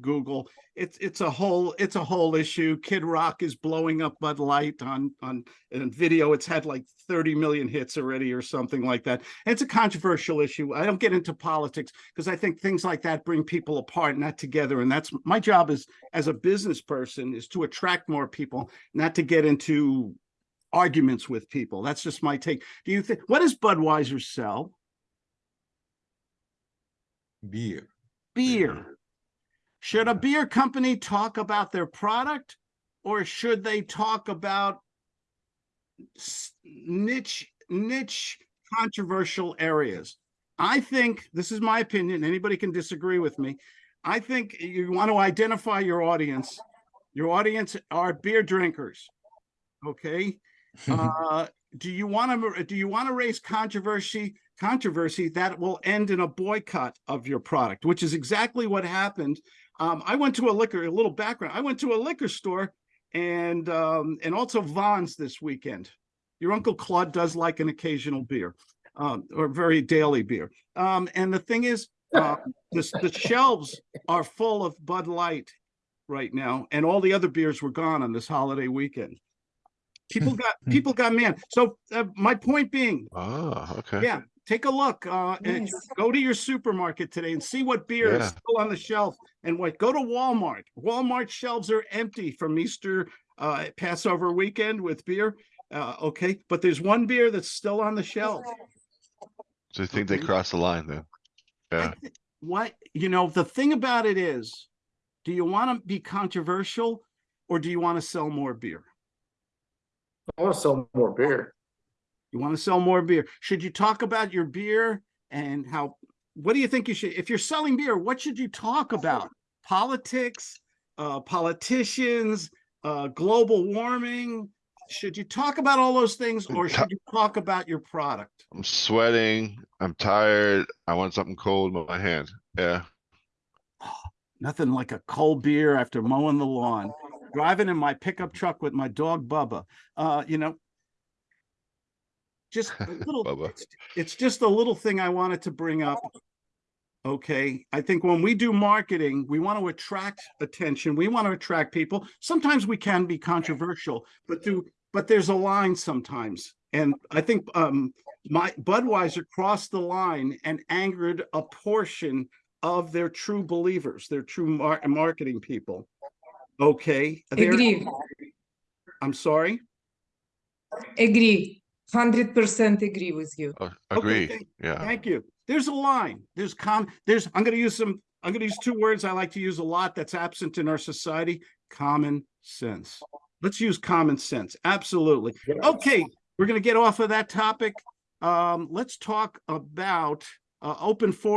Google. It's it's a whole it's a whole issue. Kid Rock is blowing up Bud Light on on in video. It's had like 30 million hits already or something like that. And it's a controversial issue. I don't get into politics because I think things like that bring people apart, not together. And that's my job is as a business person is to attract more people, not to get into arguments with people. That's just my take. Do you think what does Budweiser sell? Beer. Beer. Should a beer company talk about their product or should they talk about niche niche controversial areas? I think this is my opinion. Anybody can disagree with me. I think you want to identify your audience. Your audience are beer drinkers. Okay. Uh, do you want to do you want to raise controversy controversy that will end in a boycott of your product, which is exactly what happened. Um, I went to a liquor, a little background. I went to a liquor store and um, and also Vons this weekend. Your uncle Claude does like an occasional beer, um, or very daily beer. Um, and the thing is, uh, the, the shelves are full of Bud Light right now, and all the other beers were gone on this holiday weekend. People got people got mad. So uh, my point being, Oh, okay. yeah, take a look. Uh, and Nice. go to your supermarket today and see what beer is still on the shelf. And what go to Walmart. Walmart shelves are empty from Easter uh, Passover weekend with beer. Uh, okay, but there's one beer that's still on the shelf. So you think they Okay. crossed the line then? Yeah, thi- What you know, the thing about it is, do you want to be controversial or do you want to sell more beer? I want to sell more beer. You want to sell more beer. Should you talk about your beer and how, what do you think you should, if you're selling beer, what should you talk about? Politics, uh, politicians, uh, global warming? Should you talk about all those things or should you talk about your product? I'm sweating. I'm tired. I want something cold in my hand. Yeah. Nothing like a cold beer after mowing the lawn, driving in my pickup truck with my dog Bubba. Uh, you know, just a little, it's, it's just a little thing I wanted to bring up. Okay, I think when we do marketing, we want to attract attention. We want to attract people. Sometimes we can be controversial, but do but there's a line sometimes. And I think um my Budweiser crossed the line and angered a portion of their true believers, their true mar- marketing people. Okay, they're- Agree, I'm sorry. agree, hundred percent agree with you. Uh, Okay, Agree. thank- Yeah. Thank you. There's a line. There's com, there's, I'm gonna use some, I'm gonna use two words I like to use a lot that's absent in our society, common sense. Let's use common sense. Absolutely. Okay, we're gonna get off of that topic. Um, let's talk about uh, open forum.